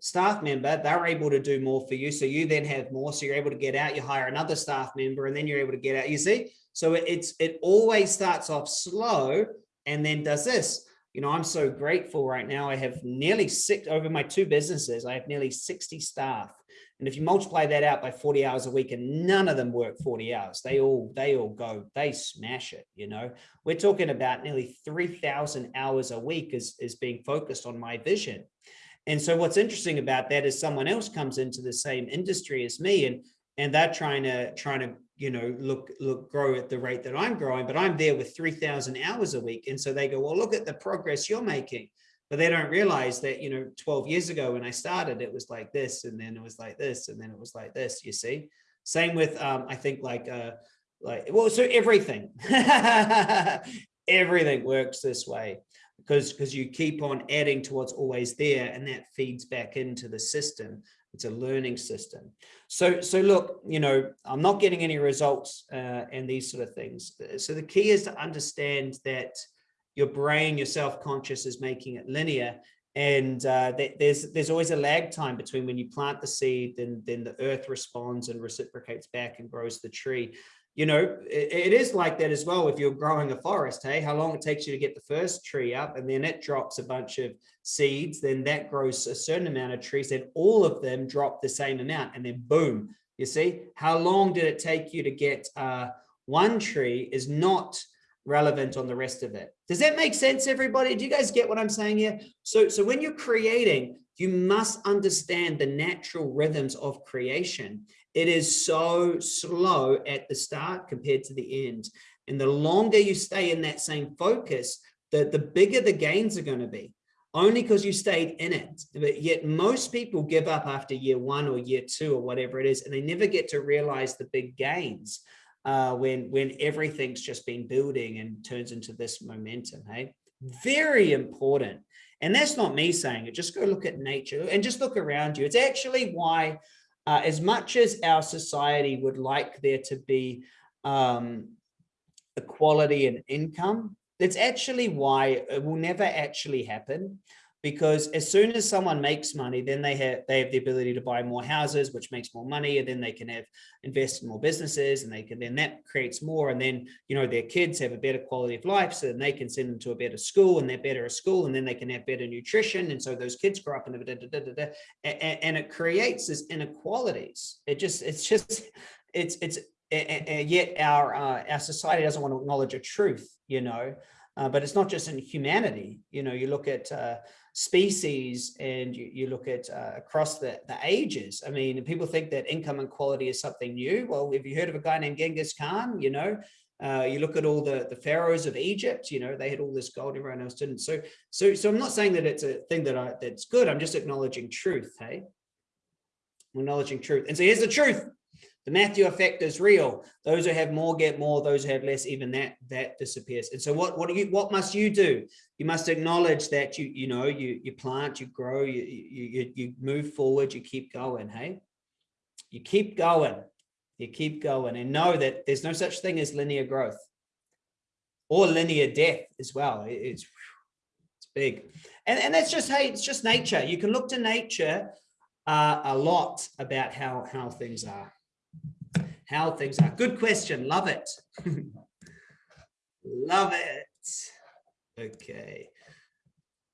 staff member, they're able to do more for you. So you then have more. So you're able to get out, you hire another staff member, and then you're able to get out. You see? So it's it always starts off slow and then does this. You know, I'm so grateful right now. I have nearly six over my two businesses. I have nearly 60 staff. And if you multiply that out by 40 hours a week and none of them work 40 hours, they all, they all go, they smash it. You know, we're talking about nearly 3000 hours a week is, is being focused on my vision. And so what's interesting about that is someone else comes into the same industry as me and, and they're trying to, trying to, you know, look, look, grow at the rate that I'm growing, but I'm there with 3000 hours a week. And so they go, well, look at the progress you're making but they don't realize that, you know, 12 years ago when I started, it was like this, and then it was like this, and then it was like this, you see? Same with, um, I think like, uh, like, well, so everything, *laughs* everything works this way because, because you keep on adding to what's always there and that feeds back into the system. It's a learning system. So, so look, you know, I'm not getting any results uh, and these sort of things. So the key is to understand that your brain, your self-conscious is making it linear. And uh, there's there's always a lag time between when you plant the seed, then then the earth responds and reciprocates back and grows the tree. You know, it, it is like that as well. If you're growing a forest, hey, how long it takes you to get the first tree up, and then it drops a bunch of seeds, then that grows a certain amount of trees, then all of them drop the same amount, and then boom, you see, how long did it take you to get uh, one tree is not relevant on the rest of it. Does that make sense, everybody? Do you guys get what I'm saying here? So, so when you're creating, you must understand the natural rhythms of creation. It is so slow at the start compared to the end. And the longer you stay in that same focus, the, the bigger the gains are going to be only because you stayed in it. But yet most people give up after year one or year two or whatever it is, and they never get to realize the big gains uh, when when everything's just been building and turns into this momentum. Hey, very important. And that's not me saying it, just go look at nature and just look around you. It's actually why, uh, as much as our society would like there to be um, equality in income, that's actually why it will never actually happen because as soon as someone makes money, then they have they have the ability to buy more houses, which makes more money, and then they can have invest in more businesses, and they can then that creates more, and then you know their kids have a better quality of life, so then they can send them to a better school, and they're better at school, and then they can have better nutrition, and so those kids grow up in a da, da, da, and, and it creates this inequalities. It just it's just it's it's and yet our uh, our society doesn't want to acknowledge a truth, you know. Uh, but it's not just in humanity. You know, you look at uh, species and you, you look at uh, across the, the ages. I mean, people think that income inequality is something new. Well, have you heard of a guy named Genghis Khan? You know, uh, you look at all the, the pharaohs of Egypt, you know, they had all this gold, everyone else didn't. So, so, so I'm not saying that it's a thing that I, that's good. I'm just acknowledging truth. Hey, acknowledging truth. And so here's the truth. The Matthew effect is real. Those who have more get more, those who have less, even that that disappears. And so what what do you what must you do? You must acknowledge that you you know you you plant, you grow, you you you move forward, you keep going, hey? You keep going. You keep going and know that there's no such thing as linear growth or linear death as well. It's it's big. And and that's just hey, it's just nature. You can look to nature uh, a lot about how how things are how things are. Good question. Love it. *laughs* Love it. Okay.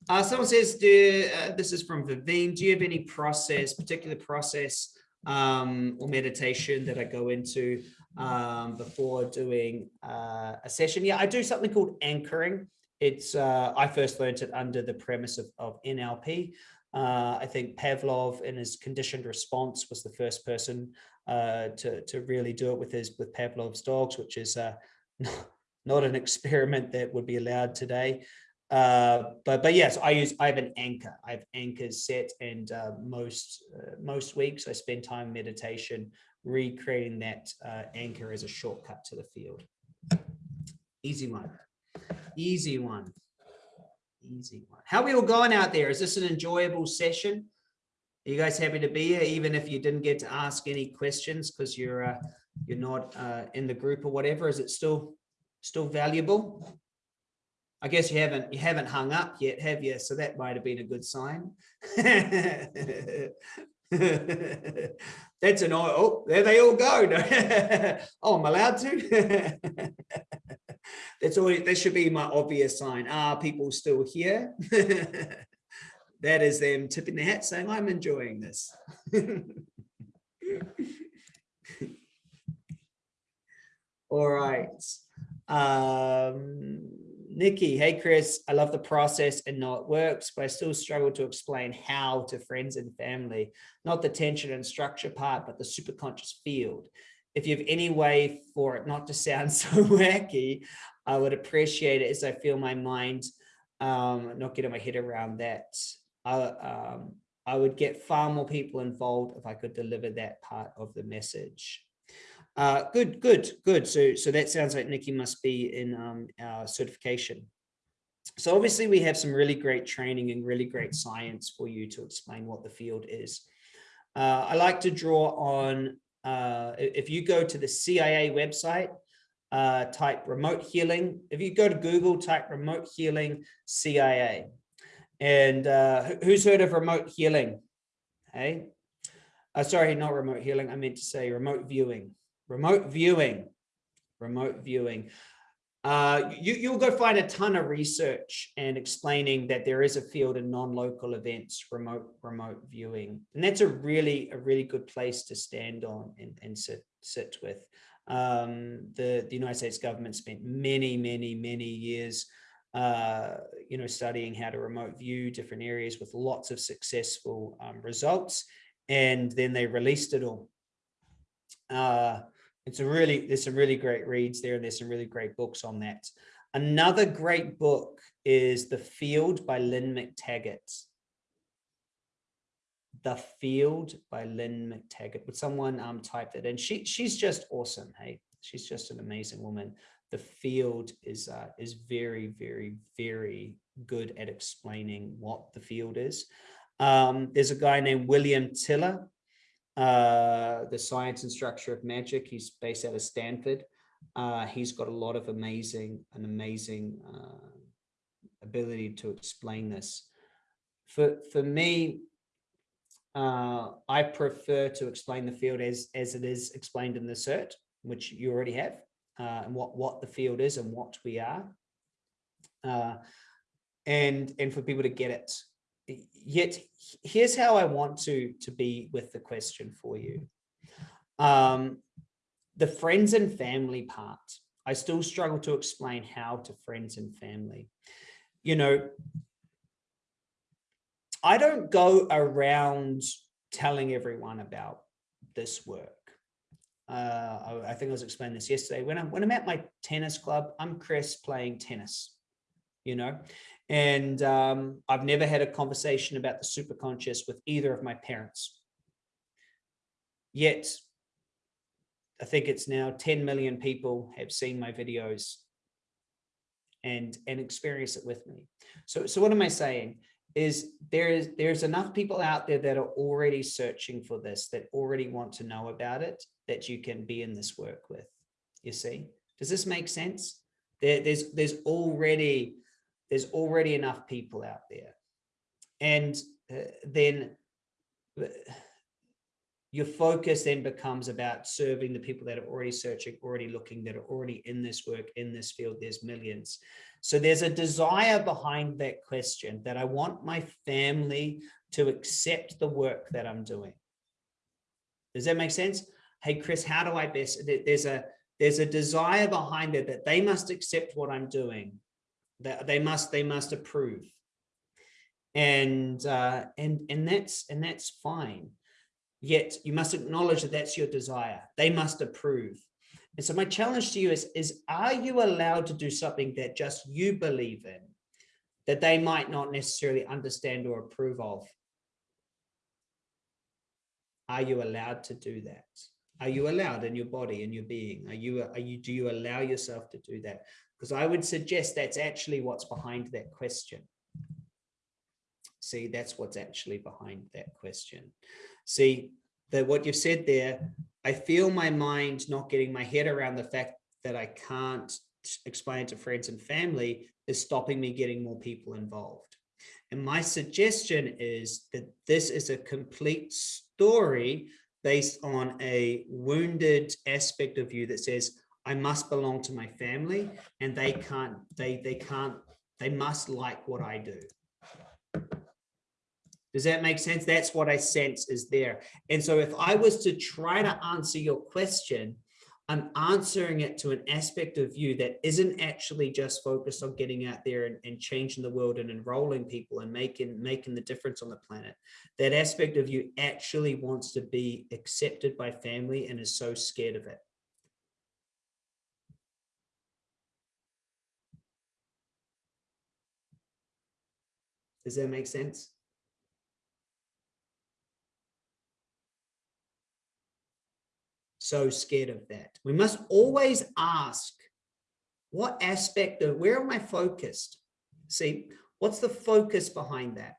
Uh, someone says, do, uh, this is from Vivine, do you have any process, particular process um, or meditation that I go into um, before doing uh, a session? Yeah, I do something called anchoring. It's uh, I first learned it under the premise of, of NLP. Uh, I think Pavlov in his conditioned response was the first person uh, to, to really do it with his with Pavlov's dogs, which is uh, *laughs* not an experiment that would be allowed today. Uh, but but yes, I use I have an anchor. I have anchors set, and uh, most uh, most weeks I spend time meditation recreating that anchor as a shortcut to the field. Easy one, easy one, easy one. How are we all going out there? Is this an enjoyable session? Are you guys happy to be here, even if you didn't get to ask any questions because you're uh, you're not uh, in the group or whatever? Is it still still valuable? I guess you haven't you haven't hung up yet, have you? So that might have been a good sign. *laughs* That's an oh, there they all go. *laughs* oh, I'm allowed to. *laughs* That's always that should be my obvious sign. Are people still here? *laughs* that is them tipping the hat saying, I'm enjoying this. *laughs* All right. Um, Nikki, hey Chris, I love the process and know it works, but I still struggle to explain how to friends and family, not the tension and structure part, but the superconscious field. If you have any way for it not to sound *laughs* so wacky, I would appreciate it as I feel my mind um, not getting my head around that. I, um, I would get far more people involved if I could deliver that part of the message. Uh, good, good, good. So, so that sounds like Nikki must be in um, our certification. So obviously we have some really great training and really great science for you to explain what the field is. Uh, I like to draw on, uh, if you go to the CIA website, uh, type remote healing. If you go to Google, type remote healing CIA. And uh, who's heard of remote healing? Hey, uh, sorry, not remote healing. I meant to say remote viewing. Remote viewing. Remote viewing. Uh, you, you'll go find a ton of research and explaining that there is a field in non-local events, remote remote viewing, and that's a really a really good place to stand on and, and sit sit with. Um, the the United States government spent many many many years uh, you know, studying how to remote view different areas with lots of successful um, results. And then they released it all. Uh, it's a really, there's some really great reads there and there's some really great books on that. Another great book is The Field by Lynne McTaggart. The Field by Lynne McTaggart. Would someone um, type that in? She, she's just awesome. Hey, she's just an amazing woman. the field is uh, is very, very, very good at explaining what the field is. Um, there's a guy named William Tiller, uh, the science and structure of magic. He's based out of Stanford. Uh, he's got a lot of amazing, an amazing uh, ability to explain this. For for me, uh, I prefer to explain the field as as it is explained in the cert, which you already have, uh, and what what the field is and what we are, uh, and and for people to get it. Yet here's how I want to to be with the question for you. Um, the friends and family part. I still struggle to explain how to friends and family. You know, I don't go around telling everyone about this work. Uh, I, I, think I was explaining this yesterday. When I'm when I'm at my tennis club, I'm Chris playing tennis, you know, and um, I've never had a conversation about the superconscious with either of my parents. Yet, I think it's now 10 million people have seen my videos and and experience it with me. So so what am I saying? is there's there's enough people out there that are already searching for this that already want to know about it that you can be in this work with you see does this make sense there, there's there's already there's already enough people out there and uh, then uh, your focus then becomes about serving the people that are already searching already looking that are already in this work in this field there's millions so there's a desire behind that question that I want my family to accept the work that I'm doing. Does that make sense? Hey, Chris, how do I best, there's a, there's a desire behind it that they must accept what I'm doing, that they must, they must approve. And, uh, and, and that's, and that's fine. Yet you must acknowledge that that's your desire. They must approve. And so my challenge to you is, is are you allowed to do something that just you believe in, that they might not necessarily understand or approve of? Are you allowed to do that? Are you allowed in your body, in your being? Are you, are you, do you allow yourself to do that? Because I would suggest that's actually what's behind that question. See, that's what's actually behind that question. See, that what you've said there, I feel my mind not getting my head around the fact that I can't explain to friends and family is stopping me getting more people involved. And my suggestion is that this is a complete story based on a wounded aspect of you that says, I must belong to my family and they can't, they, they can't, they must like what I do. Does that make sense? That's what I sense is there. And so if I was to try to answer your question, I'm answering it to an aspect of you that isn't actually just focused on getting out there and, and, changing the world and enrolling people and making making the difference on the planet. That aspect of you actually wants to be accepted by family and is so scared of it. Does that make sense? so scared of that. We must always ask, what aspect of, where am I focused? See, what's the focus behind that?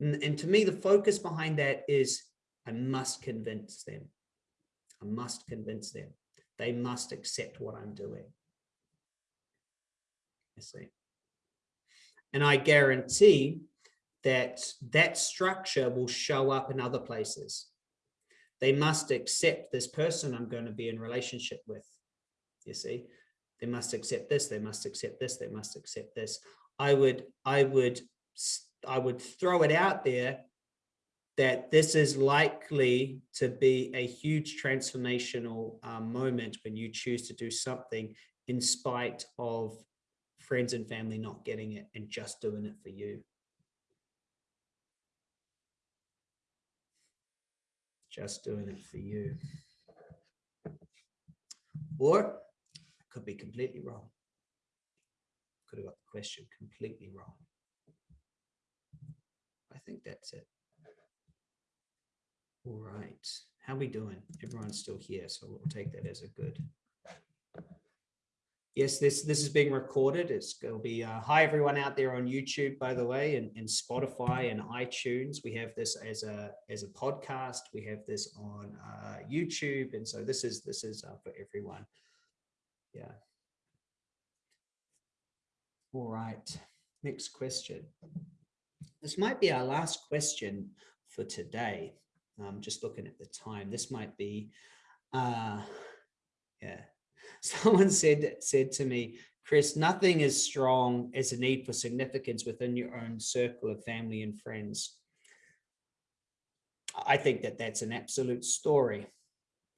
And, and to me, the focus behind that is I must convince them. I must convince them. They must accept what I'm doing. You see. And I guarantee that that structure will show up in other places they must accept this person I'm going to be in relationship with. You see, they must accept this, they must accept this, they must accept this. I would, I would, I would throw it out there that this is likely to be a huge transformational um, moment when you choose to do something in spite of friends and family not getting it and just doing it for you. just doing it for you. Or I could be completely wrong. Could have got the question completely wrong. I think that's it. All right. How we doing? Everyone's still here, so we'll take that as a good. Yes, this this is being recorded. It's going to be uh, hi everyone out there on YouTube, by the way, and, and Spotify and iTunes. We have this as a as a podcast. We have this on uh, YouTube, and so this is this is uh, for everyone. Yeah. All right. Next question. This might be our last question for today. I'm just looking at the time. This might be, uh, yeah, *laughs* someone said said to me, Chris, nothing as strong as a need for significance within your own circle of family and friends. I think that that's an absolute story.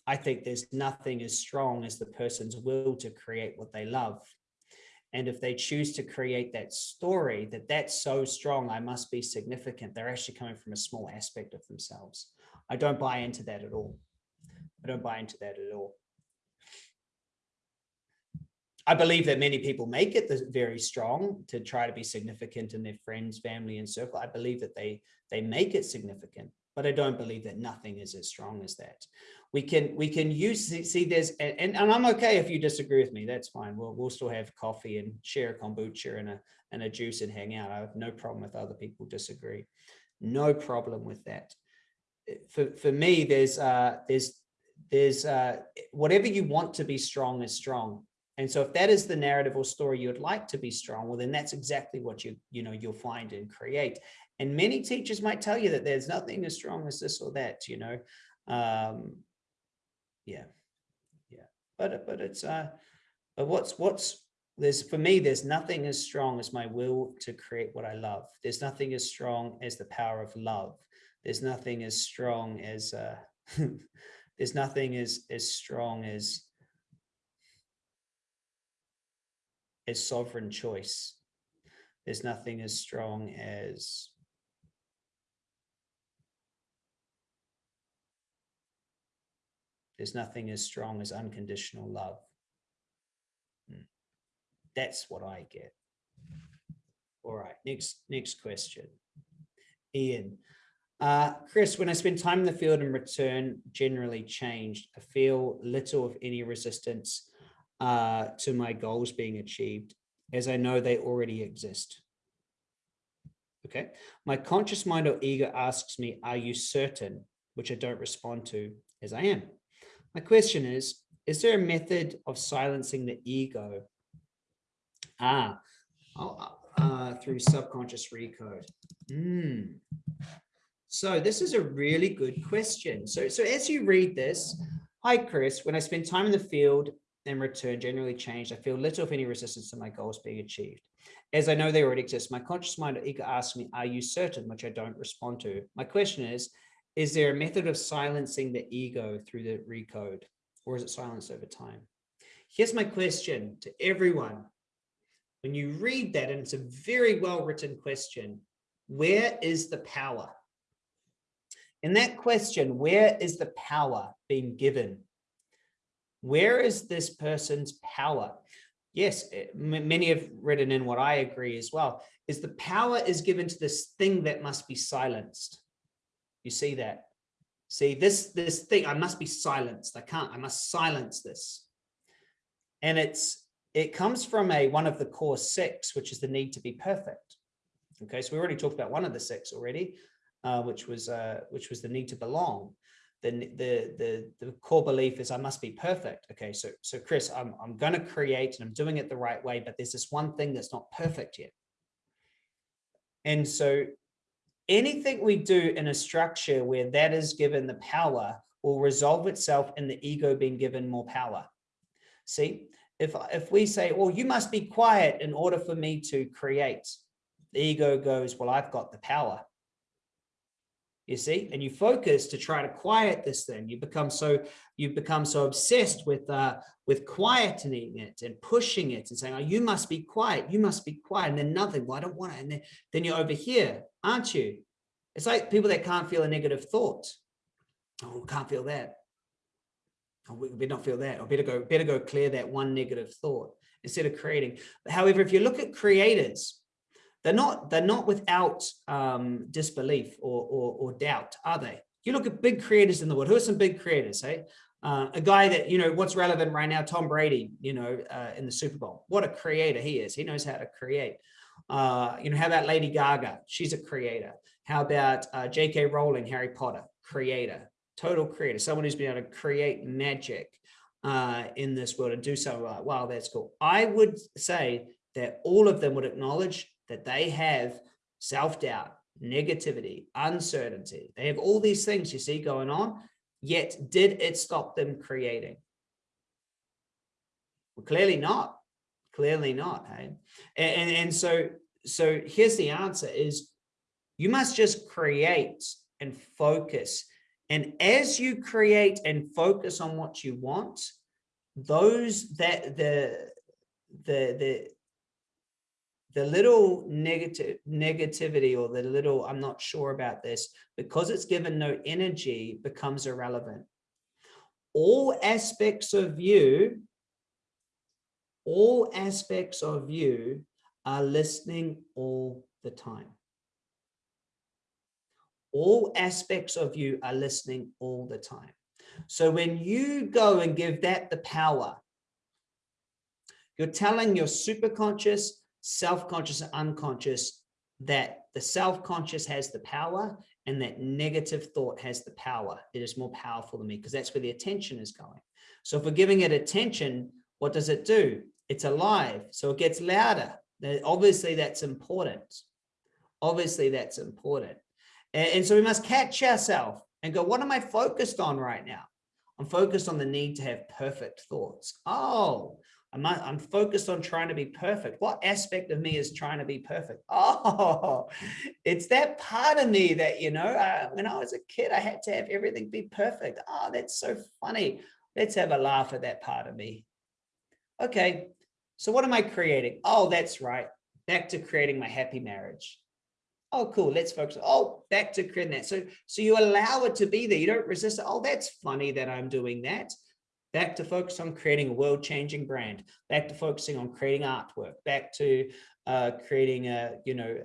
I think there's nothing as strong as the person's will to create what they love. And if they choose to create that story, that that's so strong, I must be significant. They're actually coming from a small aspect of themselves. I don't buy into that at all. I don't buy into that at all. I believe that many people make it very strong to try to be significant in their friends, family, and circle. I believe that they they make it significant, but I don't believe that nothing is as strong as that. We can we can use see there's and, and I'm okay if you disagree with me. That's fine. We'll we'll still have coffee and share a kombucha and a and a juice and hang out. I have no problem with other people disagree. No problem with that. For for me, there's uh there's there's uh whatever you want to be strong is strong and so if that is the narrative or story you would like to be strong, well, then that's exactly what you, you know, you'll find and create. And many teachers might tell you that there's nothing as strong as this or that, you know. Um, yeah, yeah. But but it's uh, but what's what's there's for me, there's nothing as strong as my will to create what I love. There's nothing as strong as the power of love. There's nothing as strong as uh, *laughs* there's nothing as as strong as as sovereign choice. There's nothing as strong as There's nothing as strong as unconditional love. Hmm. That's what I get. All right, next next question. Ian, uh, Chris, when I spend time in the field and return generally changed, I feel little of any resistance uh, to my goals being achieved, as I know they already exist. Okay, my conscious mind or ego asks me, are you certain? Which I don't respond to as I am. My question is, is there a method of silencing the ego? Ah, uh, through subconscious recode. Mm. So this is a really good question. So, so as you read this, hi, Chris, when I spend time in the field in return generally changed. I feel little, if any, resistance to my goals being achieved. As I know they already exist, my conscious mind or ego asks me, are you certain? Which I don't respond to. My question is, is there a method of silencing the ego through the recode or is it silenced over time? Here's my question to everyone. When you read that, and it's a very well written question, where is the power? In that question, where is the power being given where is this person's power? Yes, eh, many have written in what I agree as well, is the power is given to this thing that must be silenced. You see that? See this, this thing, I must be silenced. I can't, I must silence this. And it's, it comes from a, one of the core six, which is the need to be perfect. Okay, so we already talked about one of the six already, uh, which was, uh, which was the need to belong the, the, the, the core belief is I must be perfect. Okay, so, so Chris, I'm, I'm going to create and I'm doing it the right way, but there's this one thing that's not perfect yet. And so anything we do in a structure where that is given the power will resolve itself in the ego being given more power. See, if, if we say, well, you must be quiet in order for me to create, the ego goes, well, I've got the power you see? And you focus to try to quiet this thing. You become so you become so obsessed with uh with quietening it and pushing it and saying oh you must be quiet. You must be quiet. And then nothing. Well i don't want it and then, then you're over here aren't you? It's like people that can't feel a negative thought. Oh can't feel that. Oh, we better not feel that. Or better go better go clear that one negative thought instead of creating. However if you look at creators they're not, they're not without um, disbelief or, or, or doubt, are they? You look at big creators in the world. Who are some big creators, hey? Uh, a guy that, you know, what's relevant right now, Tom Brady, you know, uh, in the Super Bowl. What a creator he is. He knows how to create. Uh, you know, how about Lady Gaga? She's a creator. How about uh, J.K. Rowling, Harry Potter? Creator, total creator, someone who's been able to create magic uh, in this world and do something like, wow, that's cool. I would say that all of them would acknowledge that they have self-doubt, negativity, uncertainty. They have all these things you see going on, yet did it stop them creating? Well, clearly not, clearly not. Hey? And, and, and so, so here's the answer is you must just create and focus. And as you create and focus on what you want, those that the the the the little negative negativity or the little i'm not sure about this because it's given no energy becomes irrelevant. All aspects of you all aspects of you are listening all the time. All aspects of you are listening all the time. So when you go and give that the power you're telling your superconscious self-conscious and unconscious that the self-conscious has the power and that negative thought has the power. It is more powerful than me because that's where the attention is going. So if we're giving it attention, what does it do? It's alive, so it gets louder. Obviously, that's important. Obviously, that's important. And, and so we must catch ourselves and go, what am I focused on right now? I'm focused on the need to have perfect thoughts. Oh, I'm, I'm focused on trying to be perfect. What aspect of me is trying to be perfect? *laughs* Oh, it's that part of me that, you know, uh, when I was a kid, I had to have everything be perfect. Oh, that's so funny. Let's have a laugh at that part of me. Okay, so what am I creating? Oh, that's right. Back to creating my happy marriage. Oh, cool. Let's focus. Oh, back to creating that. So, so you allow it to be there. You don't resist it. Oh, that's funny that I'm doing that back to focus on creating a world-changing brand, back to focusing on creating artwork, back to uh, creating a, you know,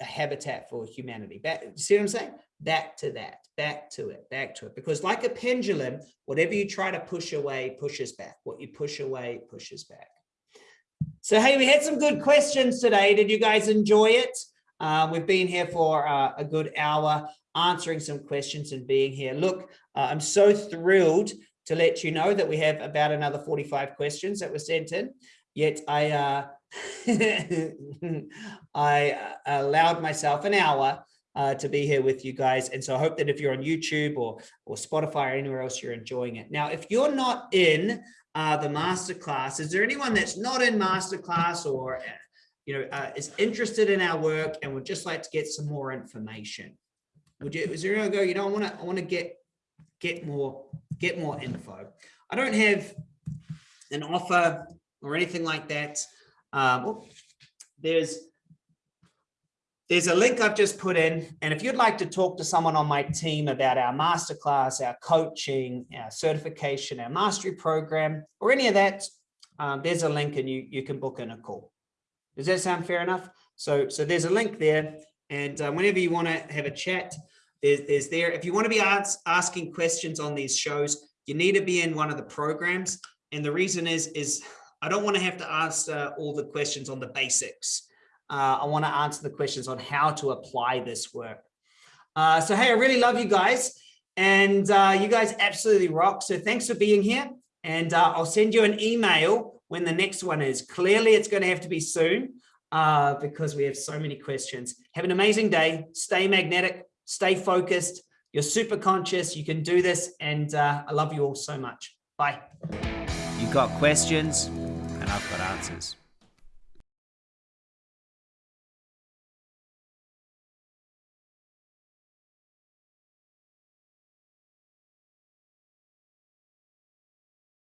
a habitat for humanity. Back, see what I'm saying? Back to that, back to it, back to it. Because like a pendulum, whatever you try to push away, pushes back. What you push away, pushes back. So, hey, we had some good questions today. Did you guys enjoy it? Uh, we've been here for uh, a good hour answering some questions and being here. Look, uh, I'm so thrilled to let you know that we have about another 45 questions that were sent in. Yet I uh, *laughs* I uh, allowed myself an hour uh, to be here with you guys. And so I hope that if you're on YouTube or, or Spotify or anywhere else, you're enjoying it. Now, if you're not in uh, the masterclass, is there anyone that's not in masterclass or you know, uh, is interested in our work and would just like to get some more information? Would you, is there anyone go, you know, I want to, I want to get, get more get more info. I don't have an offer or anything like that. Um, there's there's a link I've just put in. And if you'd like to talk to someone on my team about our masterclass, our coaching, our certification, our mastery program, or any of that, um, there's a link and you, you can book in a call. Does that sound fair enough? So, so there's a link there. And uh, whenever you want to have a chat, there's, there's there. If you want to be ask, asking questions on these shows, you need to be in one of the programs. And the reason is, is I don't want to have to answer all the questions on the basics. Uh, I want to answer the questions on how to apply this work. Uh, so, hey, I really love you guys. And uh, you guys absolutely rock. So thanks for being here. And uh, I'll send you an email when the next one is. Clearly, it's going to have to be soon uh, because we have so many questions. Have an amazing day. Stay magnetic stay focused. You're super conscious. You can do this. And uh, I love you all so much. Bye. You've got questions and I've got answers.